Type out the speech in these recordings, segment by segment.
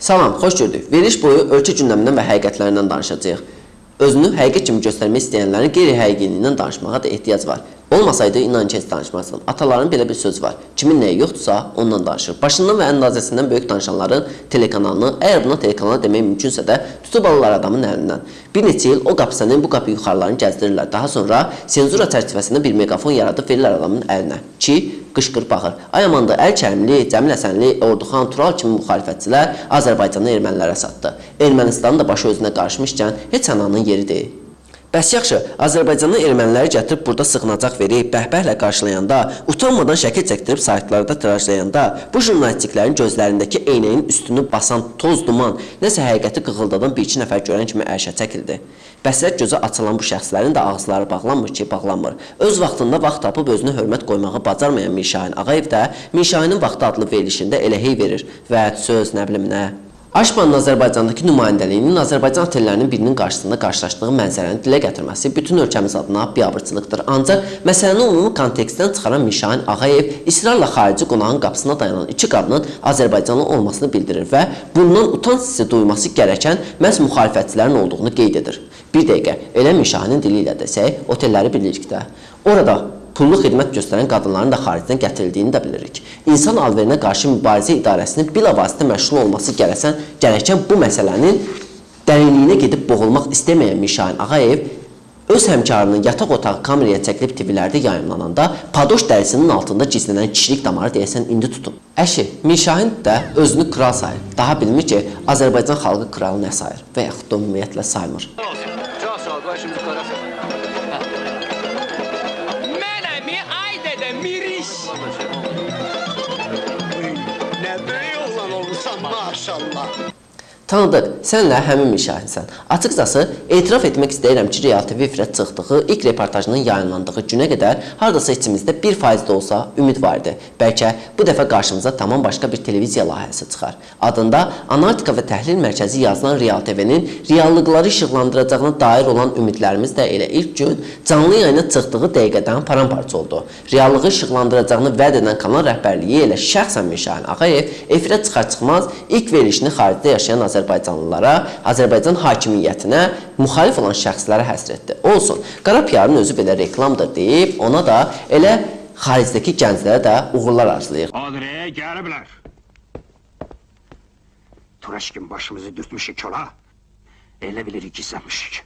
Salam, xoş gördük. Veriliş boyu ölkə gündəmindən və həqiqətlərindən danışacağıq. Özünü həqiqət kimi göstərmək istəyənlərin qeyri-həqiqiliyindən danışmağa da ehtiyac var. Olmasaydı inan ki, heç danışmazdım. Ataların belə bir söz var. Kimin nəyi yoxdursa, ondan danışır. Başından və əndazəsindən böyük danışanların telekanalını, əgər buna telekanal demək mümkünsə də, tutub alırlar adamın əlindən. Bir neçə il o qapısının, bu qapı yuxarılarını gəzdirirlər. Daha sonra senzura çərçivəsində bir meqafon yaradıb verirlər adamın əlinə ki, qışqır baxır. Ay amanda Əl Kərimli, Cəmil Həsənli, Orduxan, Tural kimi müxalifətçilər Azərbaycanı ermənilərə satdı. Ermənistanın da başı özünə qarışmışkən heç ananın yeri deyil. Bəs yaxşı, Azərbaycanın erməniləri gətirib burada sığınacaq verib, bəhbəhlə qarşılayanda, utanmadan şəkil çəkdirib saytlarda tirajlayanda, bu jurnalistiklərin gözlərindəki eynəyin üstünü basan toz duman, nəsə həqiqəti qığıldadan bir-iki nəfər görən kimi ərşə çəkildi. Bəsrət gözə açılan bu şəxslərin də ağızları bağlanmır ki, bağlanmır. Öz vaxtında vaxt tapıb özünə hörmət qoymağı bacarmayan Mirşahin Ağayev də Mirşahinin vaxtı adlı verilişində elə hey verir. Vəd, söz, nə bilim nə. Aşpanın Azərbaycandakı nümayəndəliyinin Azərbaycan otellərinin birinin qarşısında qarşılaşdığı mənzərəni dilə gətirməsi bütün ölkəmiz adına biabırçılıqdır. Ancaq məsələni ümumi kontekstdən çıxaran Mişahin Ağayev israrla xarici qonağın qapısına dayanan iki qadının Azərbaycanlı olmasını bildirir və bundan utanç hissi duyması gərəkən məhz müxalifətçilərin olduğunu qeyd edir. Bir dəqiqə, elə Mişahinin dili ilə desək, otelləri bilirik də. Orada pullu xidmət göstərən qadınların da xaricdən gətirildiyini də bilirik. İnsan alverinə qarşı mübarizə idarəsinin bilavasitə məşğul olması gərəsən, gərəkən bu məsələnin dərinliyinə gedib boğulmaq istəməyən Mişahin Ağayev öz həmkarının yataq otağı kameraya çəkilib TV-lərdə yayımlananda padoş dərisinin altında gizlənən kişilik damarı deyəsən indi tutub. Əşi, Mişahin də özünü kral sayır. Daha bilmir ki, Azərbaycan xalqı kralı nə sayır və yaxud da ümumiyyətlə saymır. Çok sağ ol. Başımızı karasın. Maşallah. Tanıdıq, sənlə həmin müşahidisən. Açıqcası, etiraf etmək istəyirəm ki, Real TV efirə çıxdığı ilk reportajının yayınlandığı günə qədər hardasa içimizdə 1% də olsa ümid var idi. Bəlkə bu dəfə qarşımıza tamam başqa bir televiziya layihəsi çıxar. Adında Analitika və Təhlil Mərkəzi yazılan Real TV-nin reallıqları işıqlandıracağına dair olan ümidlərimiz də elə ilk gün canlı yayına çıxdığı dəqiqədən paramparça oldu. Reallığı işıqlandıracağını vəd edən kanal rəhbərliyi elə şəxsən Mişahin Ağayev efirə çıxar-çıxmaz ilk verilişini xaricdə yaşayan Azərbaycanlılara, Azərbaycan hakimiyyətinə müxalif olan şəxslərə həsr etdi. Olsun, qara PR-ın özü belə reklamdır deyib, ona da elə xaricdəki gənclərə də uğurlar arzulayır. Adreye gəliblər. Turaşkin başımızı dürtmüşük ola. Elə bilirik gizlənmişik.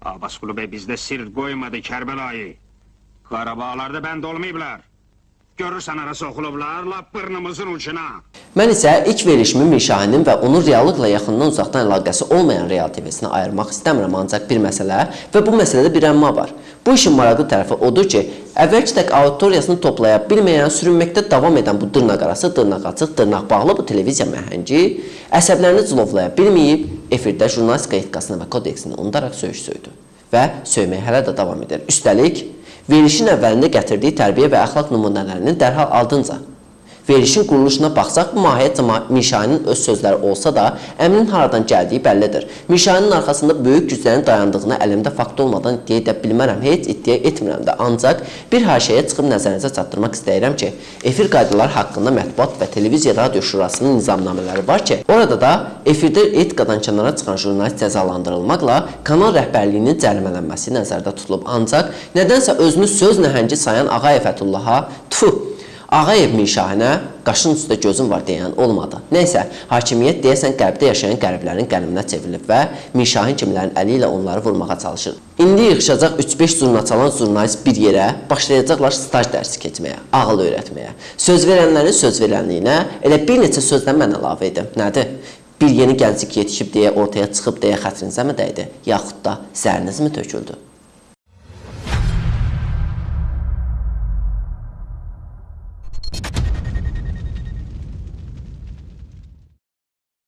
Abbasqulu bəy bizdə sir qoymadı Kərbəlayı. Qarabağlarda bənd olmayıblar. Görürsən arası oxulublar, lap bırnımızın ucuna. Mən isə ilk verilişimi Mişahinin və onun reallıqla yaxından uzaqdan əlaqəsi olmayan Real TV-sinə ayırmaq istəmirəm, ancaq bir məsələ və bu məsələdə bir əmma var. Bu işin maraqlı tərəfi odur ki, əvvəlki tək auditoriyasını toplaya bilməyən, sürünməkdə davam edən bu dırnaq arası, dırnaq açıq, dırnaq bağlı bu televiziya məhəngi əsəblərini cilovlaya bilməyib, efirdə jurnalistika etikasını və kodeksini unudaraq söyüş söydü və söyməyə hələ də davam edir. Üstəlik, verilişin əvvəlində gətirdiyi tərbiyə və əxlaq nümunələrinin dərhal ardınca verilişin quruluşuna baxsaq, mahiyyətcə Mişaninin öz sözləri olsa da, əmrin haradan gəldiyi bəllidir. Mişaninin arxasında böyük güclərin dayandığını əlimdə fakt olmadan iddia edə bilmərəm, heç iddia etmirəm də. Ancaq bir haşəyə çıxıb nəzərinizə çatdırmaq istəyirəm ki, efir qaydaları haqqında Mətbuat və Televiziya Radio Şurasının nizamnamələri var ki, orada da efirdə etikadan kənara çıxan jurnalist cəzalandırılmaqla kanal rəhbərliyinin cərimələnməsi nəzərdə tutulub. Ancaq nədənsə özünü söz nəhəngi sayan Ağayev Fətullaha, tfu, Ağayev Mişahinə qaşın üstə gözüm var deyən olmadı. Nəysə, hakimiyyət deyəsən qərbdə yaşayan qəriblərin qəliminə çevrilib və Mişahin kimlərin əli ilə onları vurmağa çalışır. İndi yığışacaq 3-5 zurna çalan jurnalist bir yerə başlayacaqlar staj dərsi keçməyə, ağıl öyrətməyə. Söz verənlərin söz verənliyinə elə bir neçə sözdən mən əlavə edim. Nədir? Bir yeni gənclik yetişib deyə ortaya çıxıb deyə xətrinizə mi dəydi? Yaxud da zəriniz mi töküldü?